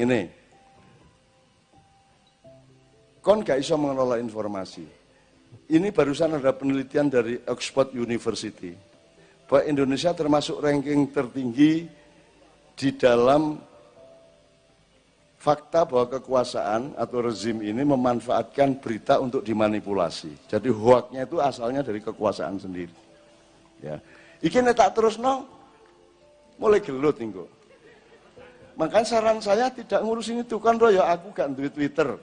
Ini. Kon gak iso mengelola informasi. Ini barusan ada penelitian dari Oxford University. Bahwa Indonesia termasuk ranking tertinggi di dalam fakta bahwa kekuasaan atau rezim ini memanfaatkan berita untuk dimanipulasi. Jadi hoaknya itu asalnya dari kekuasaan sendiri. Ya. Iki tak terus no, mulai gelut nih Makanya saran saya tidak ngurusin itu kan roh ya aku gak duit Twitter.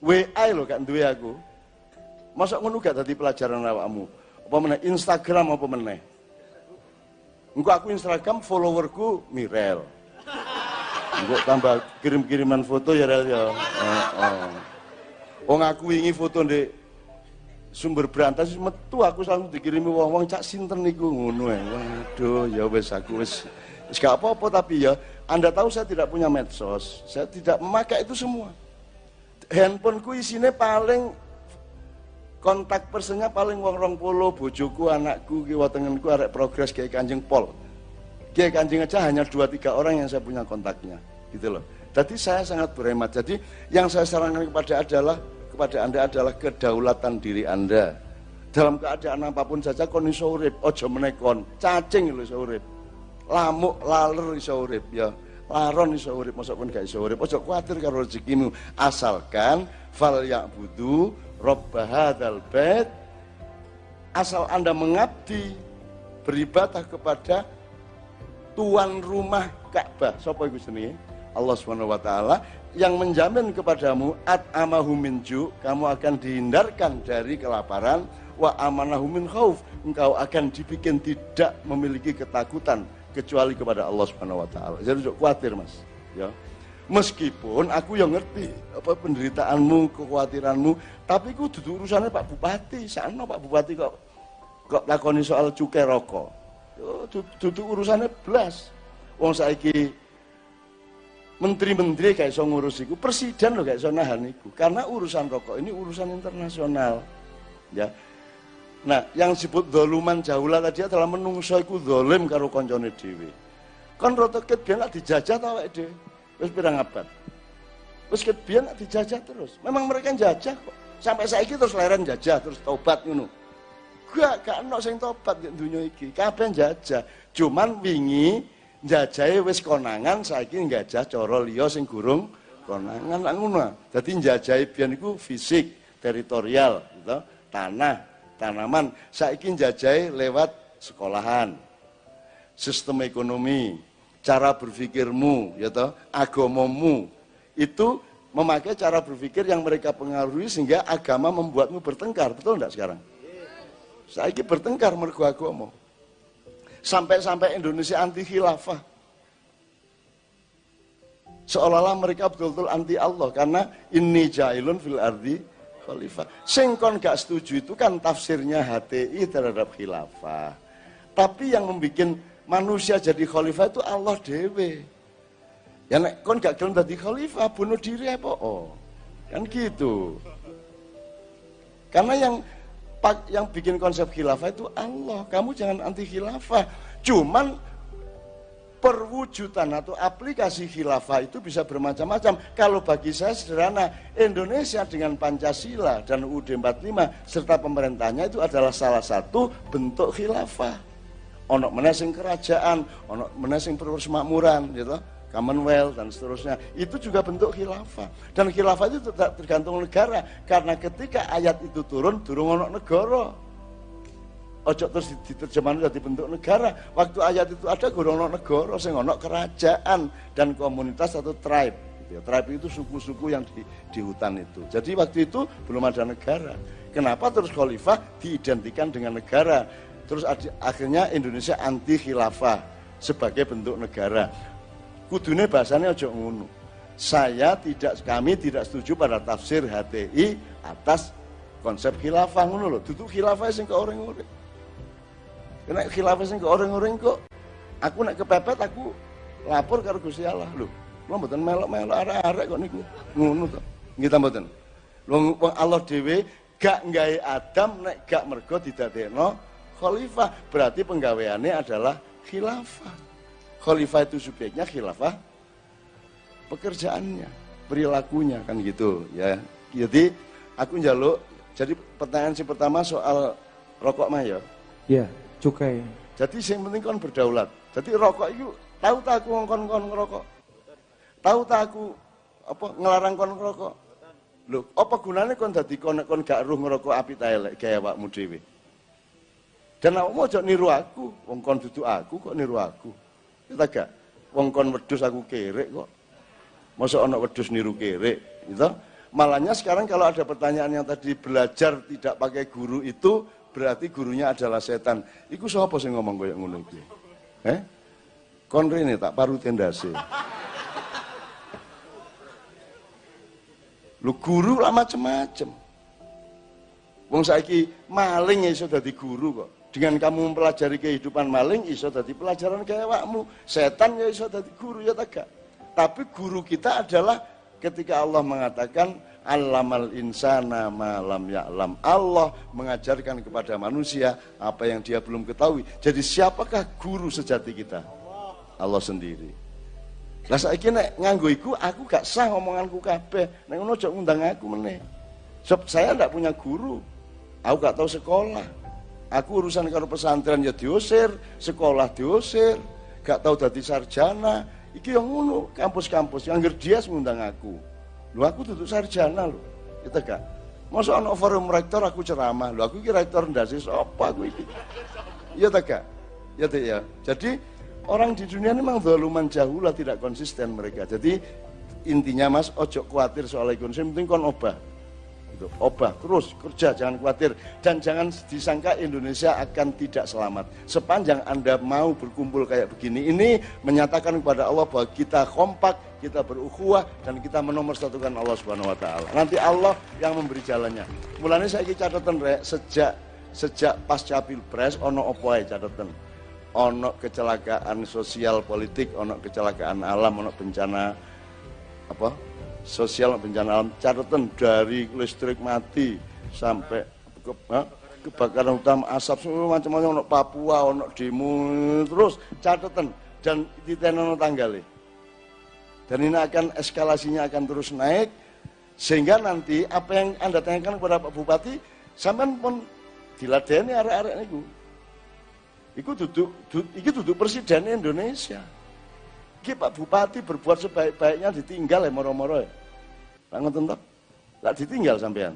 WA lo gak duit aku. Masa ngono gak tadi pelajaran awakmu? Apa meneh Instagram apa meneh? Engko aku Instagram followerku Mirel. Engko tambah kirim-kiriman foto ya Rel ya. Oh, oh. Wong aku ingin foto di sumber berantas metu aku selalu dikirimi wong-wong cak sinten niku ngono ae. Waduh ya wis aku wis wis gak apa-apa tapi ya Anda tahu saya tidak punya medsos. Saya tidak memakai itu semua. Handphoneku isinya paling kontak personnya paling wong rong polo bojoku anakku ki watengenku arek progres kayak kanjeng pol. Kayak kanjeng aja hanya dua tiga orang yang saya punya kontaknya gitu loh. Jadi saya sangat berhemat. Jadi yang saya sarankan kepada adalah kepada anda adalah kedaulatan diri anda. Dalam keadaan apa pun saja kon iso urip aja menekon. Cacing lho urip lamuk laler iso urip ya. Laron iso urip mosok pun gak iso urip. Aja kuatir karo rezekimu. Asalkan fal ya'budu Robba hadzal bait. Asal Anda mengabdi beribadah kepada tuan rumah Ka'bah. Sapa iku jenenge? Allah Subhanahu wa taala. Yang menjamin kepadamu at amahu minju, kamu akan dihindarkan dari kelaparan. Wa amanahu min khauf, engkau akan dibikin tidak memiliki ketakutan kecuali kepada Allah Subhanahu wa taala. Jadi khawatir Mas, ya. Meskipun aku yang ngerti apa penderitaanmu, kekhawatiranmu, tapi ku duduk urusannya Pak Bupati. Sana Pak Bupati kok kok lakoni soal cukai rokok. Duduk urusannya belas. Wong saiki menteri-menteri kayak so ngurus iku, presiden loh kayak so nahan. Karena urusan rokok ini urusan internasional. Ya. Nah, yang disebut doluman jaulah tadi adalah menungso iku dolim karo koncone dhewe. Kon rotoket biar dijajah tau dhewe. Wis pirang abad. Wis kebiyen dijajah terus. Memang mereka jajah kok. Sampai saiki terus leren jajah terus tobat ngono. Gak gak ono sing tobat di dunia iki. Kabeh jajah. Cuman wingi jajahe wis konangan saiki njajah cara liya sing gurung konangan ngono. Dadi njajahe biyen iku fisik, teritorial, gitu. tanah, tanaman. Saiki njajahe lewat sekolahan, sistem ekonomi, cara berpikirmu, ya toh, agamamu itu memakai cara berpikir yang mereka pengaruhi sehingga agama membuatmu bertengkar, betul enggak sekarang? Saya ini bertengkar mergo agama. Sampai-sampai Indonesia anti khilafah. Seolah-olah mereka betul-betul anti Allah karena ini jailun fil ardi khalifah. Singkon gak setuju itu kan tafsirnya HTI terhadap khilafah. Tapi yang membuat manusia jadi khalifah itu Allah dewe. Ya nek kon gak gelem dadi khalifah, bunuh diri apa? Oh. Kan gitu. Karena yang yang bikin konsep khilafah itu Allah. Kamu jangan anti khilafah. Cuman perwujudan atau aplikasi khilafah itu bisa bermacam-macam. Kalau bagi saya sederhana, Indonesia dengan Pancasila dan UUD 45 serta pemerintahnya itu adalah salah satu bentuk khilafah ono menasing kerajaan, ono menasing persemakmuran, gitu, Commonwealth dan seterusnya. Itu juga bentuk khilafah. Dan khilafah itu tergantung negara, karena ketika ayat itu turun, turun ono negara. Ojo terus diterjemahkan jadi bentuk negara. Waktu ayat itu ada, gurung ono negara, sing ono kerajaan dan komunitas atau tribe. Gitu ya. Tribe itu suku-suku yang di, di hutan itu. Jadi waktu itu belum ada negara. Kenapa terus khalifah diidentikan dengan negara? Terus akhirnya Indonesia anti khilafah sebagai bentuk negara. Kudune bahasanya ojo ngono. Saya tidak, kami tidak setuju pada tafsir HTI atas konsep khilafah ngono loh. Duduk khilafah sing ke orang-orang. Kena khilafah sing orang-orang kok. Aku nak kepepet aku lapor karo Gusti Allah lho. Lo mboten melok-melok arek-arek kok niku. Ngono to. Nggih ta mboten. Wong Allah dhewe gak nggawe Adam nek gak mergo didadekno khalifah berarti penggaweannya adalah khilafah khalifah itu subjeknya khilafah pekerjaannya, perilakunya kan gitu ya. Jadi aku njaluk jadi pertanyaan si pertama soal rokok mah ya. Iya, cukai. Jadi yang penting kan berdaulat. Jadi rokok itu tahu tak aku ngongkon kon ngerokok? Tahu tak aku apa ngelarang kon ngerokok? Loh, apa gunanya kon dadi kon kon gak ruh ngerokok api ta elek gaya awakmu dhewe? Dan aku mau niru aku, wong kon duduk aku kok niru aku. Kita gak wong kon wedus aku kerek kok. Masa anak wedus niru kerek, gitu? Malahnya sekarang kalau ada pertanyaan yang tadi belajar tidak pakai guru itu berarti gurunya adalah setan. Iku siapa sih ngomong kayak ngono iki? Eh? Kon rene tak paru tendase. Lu guru lah macem-macem. Wong saiki maling ya iso dadi guru kok. Dengan kamu mempelajari kehidupan maling iso dadi pelajaran kayak wakmu. Setan ya iso dadi guru ya tak Tapi guru kita adalah ketika Allah mengatakan Allamal insana malam ya'lam. Allah mengajarkan kepada manusia apa yang dia belum ketahui. Jadi siapakah guru sejati kita? Allah sendiri. Lah saiki nek nganggo iku aku gak sah ngomonganku kabeh. Nek ngono aja aku meneh. Sebab saya ndak punya guru. Aku gak tahu sekolah. Aku urusan karo pesantren ya diusir, sekolah diusir, gak tahu dadi sarjana. Iki yang ngono, kampus-kampus yang dia ngundang aku. Lu aku tutup sarjana lu. Kita gak. Masa anak forum rektor aku ceramah. Lu aku kira rektor ndase sapa aku iki. Iya tak gak? Ya ya. Jadi orang di dunia ini memang zaluman jahulah tidak konsisten mereka. Jadi intinya Mas ojo khawatir soal ekonomi, penting kon obah gitu. Obah terus kerja jangan khawatir dan jangan disangka Indonesia akan tidak selamat. Sepanjang Anda mau berkumpul kayak begini ini menyatakan kepada Allah bahwa kita kompak, kita berukhuwah dan kita menomorsatukan Allah Subhanahu wa taala. Nanti Allah yang memberi jalannya. Mulanya saya catatan rek sejak sejak pasca Pilpres ono opo ae catatan. Ono kecelakaan sosial politik, ono kecelakaan alam, ono bencana apa sosial bencana alam catatan dari listrik mati sampai ke, kebakaran hutan asap semua macam-macam untuk Papua untuk demo terus catatan. Dan di tenono tanggal dan ini akan eskalasinya akan terus naik sehingga nanti apa yang anda tanyakan kepada Pak Bupati sampai pun diladeni arek-arek niku. Iku duduk, duduk, itu duduk presiden Indonesia. Iki Pak Bupati berbuat sebaik-baiknya ditinggal ya moro-moro ya. Lah ngoten? Lah ditinggal sampean.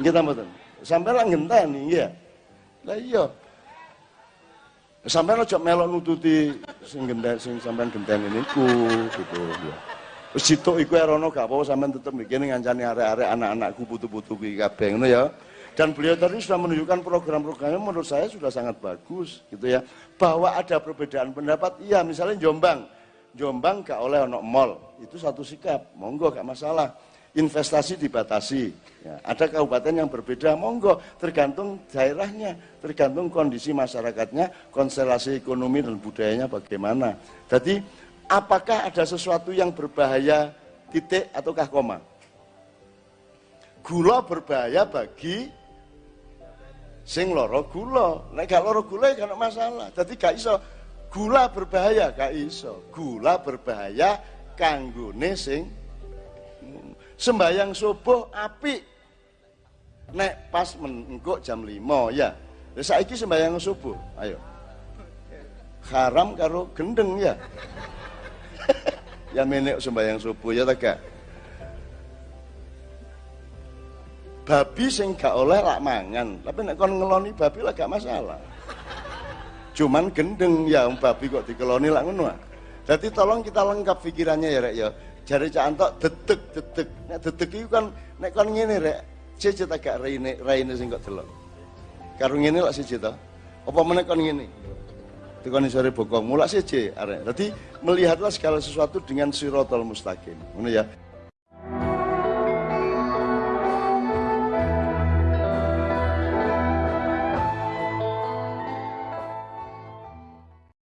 Nggih ta mboten? Sampean lak ngenteni nggih. Lah iya. Sampean aja melok nututi sing genten sing sampean genteni niku gitu ya. Wis situk iku erono gak apa-apa sampean tetep mikir ngancani arek-arek anak-anakku putu-putu kuwi kabeh ngono ya. Dan beliau tadi sudah menunjukkan program-programnya menurut saya sudah sangat bagus gitu ya. Bahwa ada perbedaan pendapat, iya misalnya Jombang. Jombang gak oleh ono mall, itu satu sikap, monggo gak masalah. Investasi dibatasi. Ya, ada kabupaten yang berbeda, monggo tergantung daerahnya, tergantung kondisi masyarakatnya, konstelasi ekonomi dan budayanya bagaimana. Jadi apakah ada sesuatu yang berbahaya titik ataukah koma? Gula berbahaya bagi sing loro gula. Nek gak loro gula ya gak masalah. Jadi gak iso gula berbahaya gak iso. Gula berbahaya kanggone sing sembayang subuh api. Nek pas mengko jam 5 ya. Saiki sembayang subuh. Ayo. Haram karo gendeng ya. ya menek sembayang subuh ya tak gak? Babi sing gak oleh lak mangan. Tapi nek kon ngeloni babi lah gak masalah. Cuman gendeng ya babi kok dikeloni lah ngono jadi tolong kita lengkap pikirannya ya rek ya. Jari cak antok detek detek nek detek itu kan nek kon ngene rek cece tak gak raine raine sing kok delok. Karo ngene lak siji to. Apa meneh kon ngene? Tekan sore bokong mulak siji arek. Dadi melihatlah segala sesuatu dengan sirotol mustaqim. Ngono ya